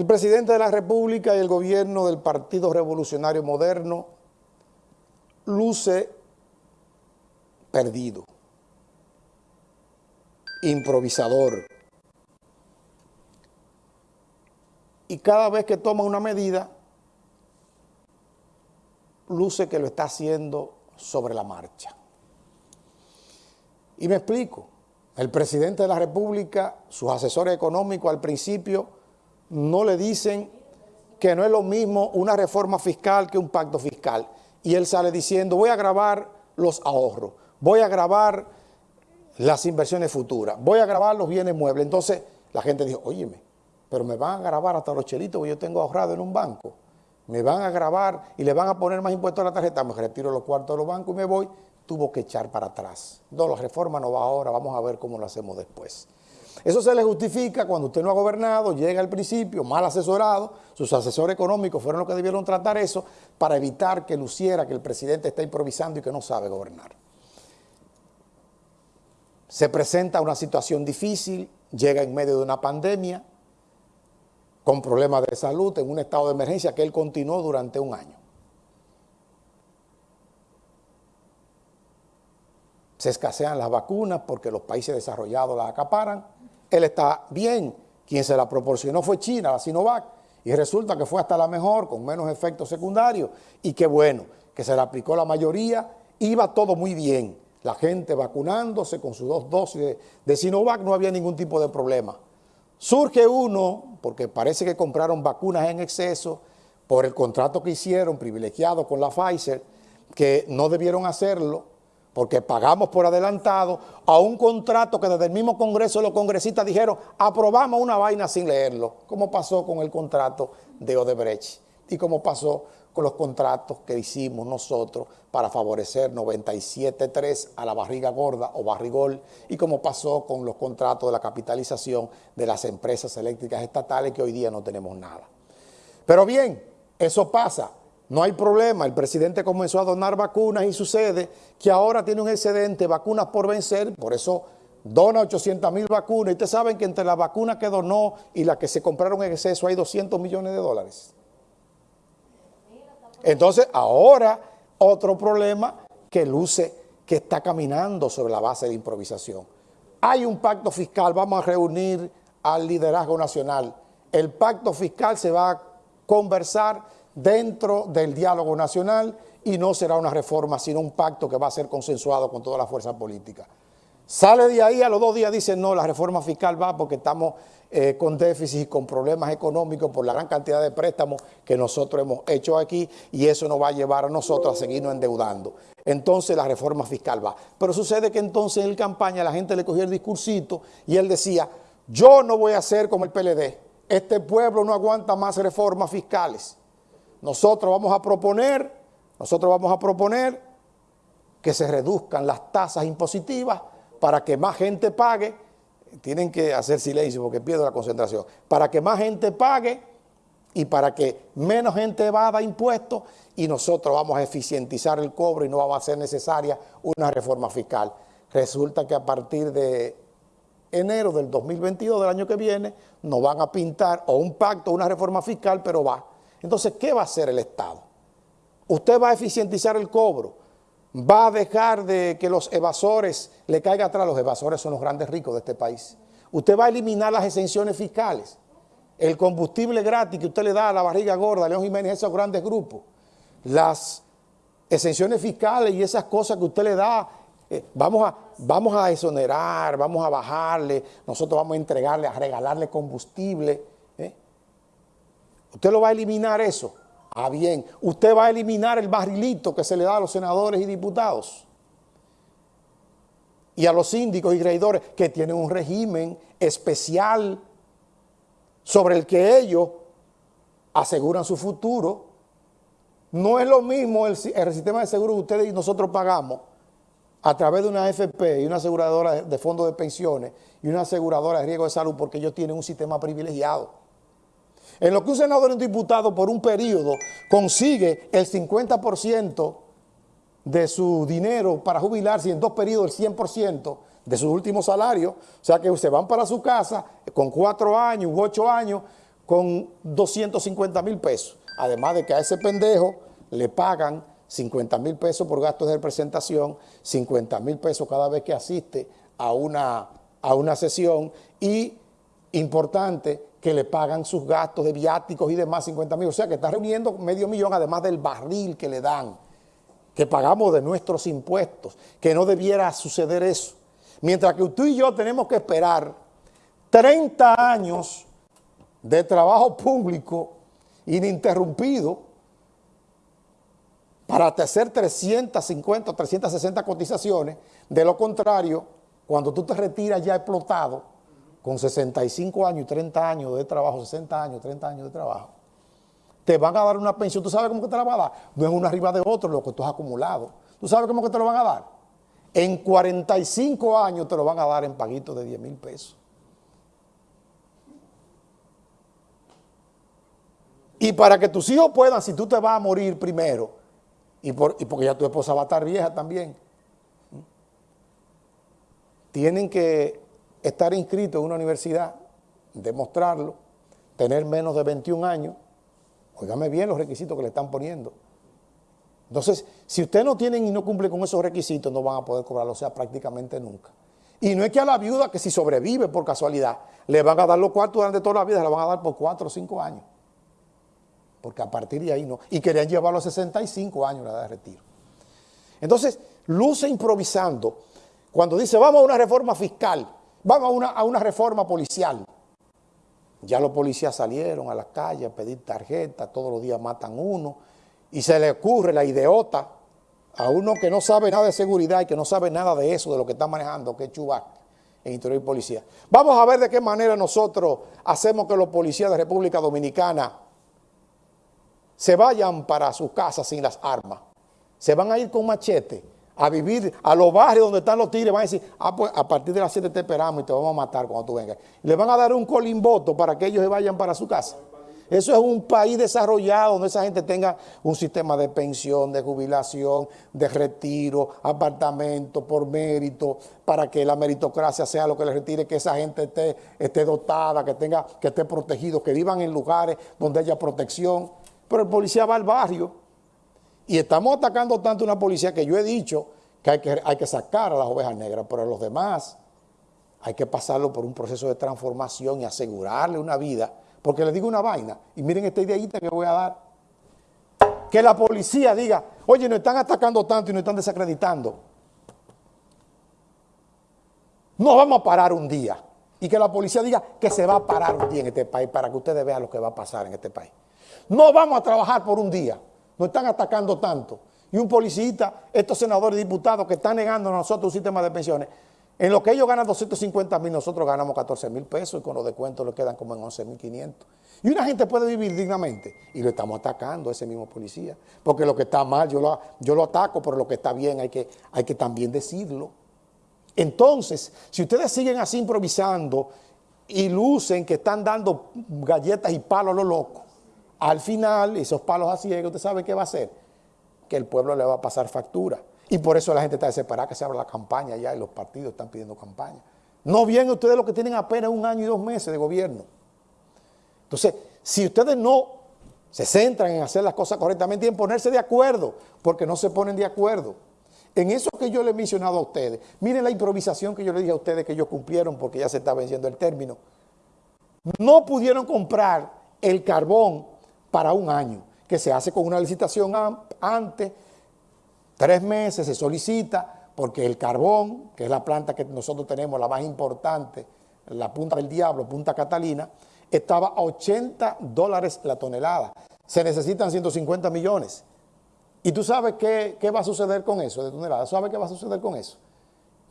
El presidente de la República y el gobierno del Partido Revolucionario Moderno luce perdido, improvisador. Y cada vez que toma una medida, luce que lo está haciendo sobre la marcha. Y me explico. El presidente de la República, sus asesores económicos al principio no le dicen que no es lo mismo una reforma fiscal que un pacto fiscal. Y él sale diciendo, voy a grabar los ahorros, voy a grabar las inversiones futuras, voy a grabar los bienes muebles. Entonces la gente dijo, óyeme, pero me van a grabar hasta los chelitos que yo tengo ahorrado en un banco me van a grabar y le van a poner más impuestos a la tarjeta, me retiro los cuartos de los bancos y me voy, tuvo que echar para atrás. No, la reforma no va ahora, vamos a ver cómo lo hacemos después. Eso se le justifica cuando usted no ha gobernado, llega al principio, mal asesorado, sus asesores económicos fueron los que debieron tratar eso para evitar que luciera que el presidente está improvisando y que no sabe gobernar. Se presenta una situación difícil, llega en medio de una pandemia, con problemas de salud, en un estado de emergencia que él continuó durante un año. Se escasean las vacunas porque los países desarrollados las acaparan. Él está bien. Quien se la proporcionó fue China, la Sinovac, y resulta que fue hasta la mejor, con menos efectos secundarios. Y qué bueno, que se la aplicó la mayoría, iba todo muy bien. La gente vacunándose con sus dos dosis de, de Sinovac, no había ningún tipo de problema. Surge uno, porque parece que compraron vacunas en exceso por el contrato que hicieron privilegiado con la Pfizer, que no debieron hacerlo porque pagamos por adelantado a un contrato que desde el mismo Congreso los congresistas dijeron aprobamos una vaina sin leerlo, como pasó con el contrato de Odebrecht y como pasó con los contratos que hicimos nosotros para favorecer 97.3 a la barriga gorda o barrigol y como pasó con los contratos de la capitalización de las empresas eléctricas estatales que hoy día no tenemos nada. Pero bien, eso pasa, no hay problema, el presidente comenzó a donar vacunas y sucede que ahora tiene un excedente de vacunas por vencer, por eso dona 800 mil vacunas y ustedes saben que entre las vacunas que donó y las que se compraron en exceso hay 200 millones de dólares. Entonces, ahora otro problema que luce que está caminando sobre la base de improvisación. Hay un pacto fiscal, vamos a reunir al liderazgo nacional. El pacto fiscal se va a conversar dentro del diálogo nacional y no será una reforma, sino un pacto que va a ser consensuado con toda la fuerza política. Sale de ahí, a los dos días dice, no, la reforma fiscal va porque estamos eh, con déficit y con problemas económicos por la gran cantidad de préstamos que nosotros hemos hecho aquí y eso nos va a llevar a nosotros a seguirnos endeudando. Entonces la reforma fiscal va. Pero sucede que entonces en campaña la gente le cogió el discursito y él decía, yo no voy a ser como el PLD, este pueblo no aguanta más reformas fiscales. Nosotros vamos a proponer, nosotros vamos a proponer que se reduzcan las tasas impositivas para que más gente pague, tienen que hacer silencio porque pierdo la concentración, para que más gente pague y para que menos gente evada impuestos y nosotros vamos a eficientizar el cobro y no va a ser necesaria una reforma fiscal. Resulta que a partir de enero del 2022, del año que viene, nos van a pintar o un pacto o una reforma fiscal, pero va. Entonces, ¿qué va a hacer el Estado? Usted va a eficientizar el cobro, va a dejar de que los evasores le caigan atrás. Los evasores son los grandes ricos de este país. Usted va a eliminar las exenciones fiscales, el combustible gratis que usted le da a la barriga gorda, a León Jiménez, esos grandes grupos, las exenciones fiscales y esas cosas que usted le da, eh, vamos, a, vamos a exonerar, vamos a bajarle, nosotros vamos a entregarle, a regalarle combustible. Usted lo va a eliminar eso. Ah, bien, usted va a eliminar el barrilito que se le da a los senadores y diputados y a los síndicos y creidores que tienen un régimen especial sobre el que ellos aseguran su futuro. No es lo mismo el, sistema de seguro que ustedes y nosotros pagamos a través de una AFP y una aseguradora de fondos de pensiones y una aseguradora de riesgo de salud porque ellos tienen un sistema privilegiado. En lo que un senador y un diputado por un periodo consigue el 50% de su dinero para jubilarse y en dos periodos el 100% de su último salario, o sea que se van para su casa con cuatro años ocho años con 250 mil pesos. Además de que a ese pendejo le pagan 50 mil pesos por gastos de presentación, 50 mil pesos cada vez que asiste a una, a una sesión y, importante, que le pagan sus gastos de viáticos y demás 50 mil. O sea que está reuniendo medio millón además del barril que le dan, que pagamos de nuestros impuestos, que no debiera suceder eso. Mientras que tú y yo tenemos que esperar 30 años de trabajo público ininterrumpido para hacer 350 o 360 cotizaciones. De lo contrario, cuando tú te retiras ya explotado, con 65 años y 30 años de trabajo, 60 años, 30 años de trabajo, te van a dar una pensión. ¿Tú sabes cómo que te la van a dar? No es uno arriba de otro lo que tú has acumulado. ¿Tú sabes cómo que te lo van a dar? En 45 años te lo van a dar en paguitos de 10 mil pesos. Y para que tus hijos puedan, si tú te vas a morir primero, y, porque ya tu esposa va a estar vieja también, tienen que estar inscritos en una universidad, demostrarlo, tener menos de 21 años, oígame bien los requisitos que le están poniendo. Entonces, si usted no tienen y no cumple con esos requisitos, no van a poder cobrarlo, o sea, prácticamente nunca. Y no es que a la viuda que si sobrevive por casualidad, le van a dar los cuartos durante toda la vida, se la van a dar por 4 o 5 años porque a partir de ahí no. Y querían llevarlo a 65 años la edad de retiro. Entonces, luce improvisando cuando dice, vamos a una reforma fiscal, vamos a una, a una reforma policial. Ya los policías salieron a las calles a pedir tarjetas, todos los días matan uno, y se le ocurre la idiota a uno que no sabe nada de seguridad y que no sabe nada de eso, de lo que está manejando, que es Chubac en Interior y Policía. Vamos a ver de qué manera nosotros hacemos que los policías de República Dominicana se vayan para sus casas sin las armas. Se van a ir con machete a vivir a los barrios donde están los tigres. Van a decir, ah, pues a partir de las 7 te esperamos y te vamos a matar cuando tú vengas. Le van a dar un colimboto para que ellos se vayan para su casa. Eso es un país desarrollado donde esa gente tenga un sistema de pensión, de jubilación, de retiro, apartamento por mérito, para que la meritocracia sea lo que les retire, que esa gente esté, esté dotada, que, tenga, que esté protegido, que vivan en lugares donde haya protección pero el policía va al barrio y estamos atacando tanto una policía que yo he dicho que hay, que hay que sacar a las ovejas negras, pero a los demás hay que pasarlo por un proceso de transformación y asegurarle una vida, porque les digo una vaina, y miren esta ideita que voy a dar, que la policía diga, oye, nos están atacando tanto y nos están desacreditando, no vamos a parar un día, y que la policía diga que se va a parar un día en este país para que ustedes vean lo que va a pasar en este país. No vamos a trabajar por un día. Nos están atacando tanto. Y un policista, estos senadores y diputados que están negando a nosotros un sistema de pensiones, en lo que ellos ganan 250 mil, nosotros ganamos 14 mil pesos y con los descuentos le quedan como en 11 mil 500. Y una gente puede vivir dignamente y lo estamos atacando a ese mismo policía. Porque lo que está mal yo lo, yo lo ataco, pero lo que está bien hay que, hay que también decirlo. Entonces, si ustedes siguen así improvisando y lucen que están dando galletas y palos a los locos, al final, esos palos así, ¿usted sabe qué va a hacer? Que el pueblo le va a pasar factura. Y por eso la gente está desesperada que se abra la campaña ya y los partidos están pidiendo campaña. No bien ustedes lo que tienen apenas un año y dos meses de gobierno. Entonces, si ustedes no se centran en hacer las cosas correctamente y en ponerse de acuerdo, porque no se ponen de acuerdo. En eso que yo les he mencionado a ustedes, miren la improvisación que yo les dije a ustedes que ellos cumplieron porque ya se está venciendo el término. No pudieron comprar el carbón para un año, que se hace con una licitación antes, tres meses se solicita, porque el carbón, que es la planta que nosotros tenemos, la más importante, la punta del diablo, Punta Catalina, estaba a 80 dólares la tonelada. Se necesitan 150 millones. ¿Y tú sabes qué, qué va a suceder con eso de tonelada? ¿Sabes qué va a suceder con eso?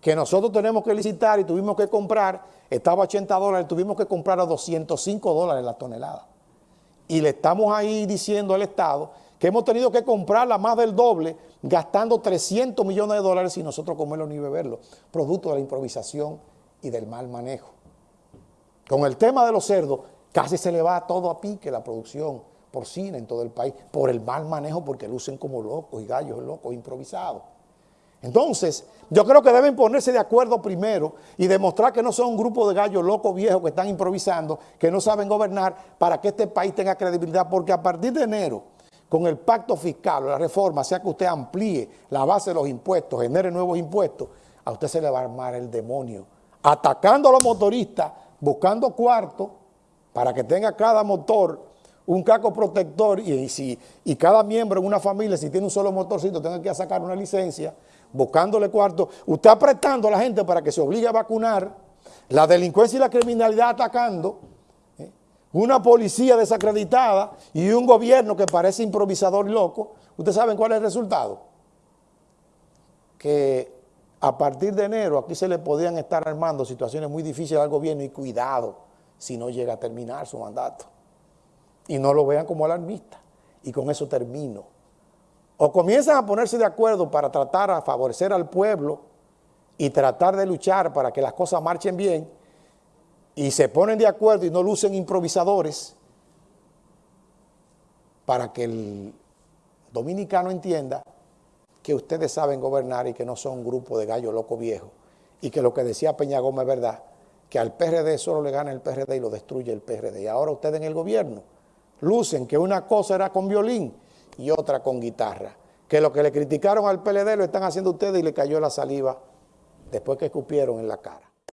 Que nosotros tenemos que licitar y tuvimos que comprar, estaba a 80 dólares, tuvimos que comprar a 205 dólares la tonelada y le estamos ahí diciendo al Estado que hemos tenido que comprarla más del doble, gastando 300 millones de dólares y nosotros comerlo ni beberlo, producto de la improvisación y del mal manejo. Con el tema de los cerdos, casi se le va todo a pique la producción porcina en todo el país, por el mal manejo, porque lucen como locos y gallos locos improvisados. Entonces, yo creo que deben ponerse de acuerdo primero y demostrar que no son un grupo de gallos locos viejos que están improvisando, que no saben gobernar para que este país tenga credibilidad, porque a partir de enero, con el pacto fiscal o la reforma, sea que usted amplíe la base de los impuestos, genere nuevos impuestos, a usted se le va a armar el demonio, atacando a los motoristas, buscando cuartos para que tenga cada motor un caco protector y, si, y cada miembro en una familia, si tiene un solo motorcito, tenga que sacar una licencia, buscándole cuarto, usted apretando a la gente para que se obligue a vacunar, la delincuencia y la criminalidad atacando, ¿eh? una policía desacreditada y un gobierno que parece improvisador y loco, ¿ustedes saben cuál es el resultado? Que a partir de enero aquí se le podían estar armando situaciones muy difíciles al gobierno y cuidado si no llega a terminar su mandato y no lo vean como alarmista. Y con eso termino. O comienzan a ponerse de acuerdo para tratar a favorecer al pueblo y tratar de luchar para que las cosas marchen bien y se ponen de acuerdo y no lucen improvisadores para que el dominicano entienda que ustedes saben gobernar y que no son un grupo de gallo loco viejo y que lo que decía Peña Gómez es verdad, que al PRD solo le gana el PRD y lo destruye el PRD. Y ahora ustedes en el gobierno lucen que una cosa era con violín y otra con guitarra. Que lo que le criticaron al PLD lo están haciendo ustedes y le cayó la saliva después que escupieron en la cara.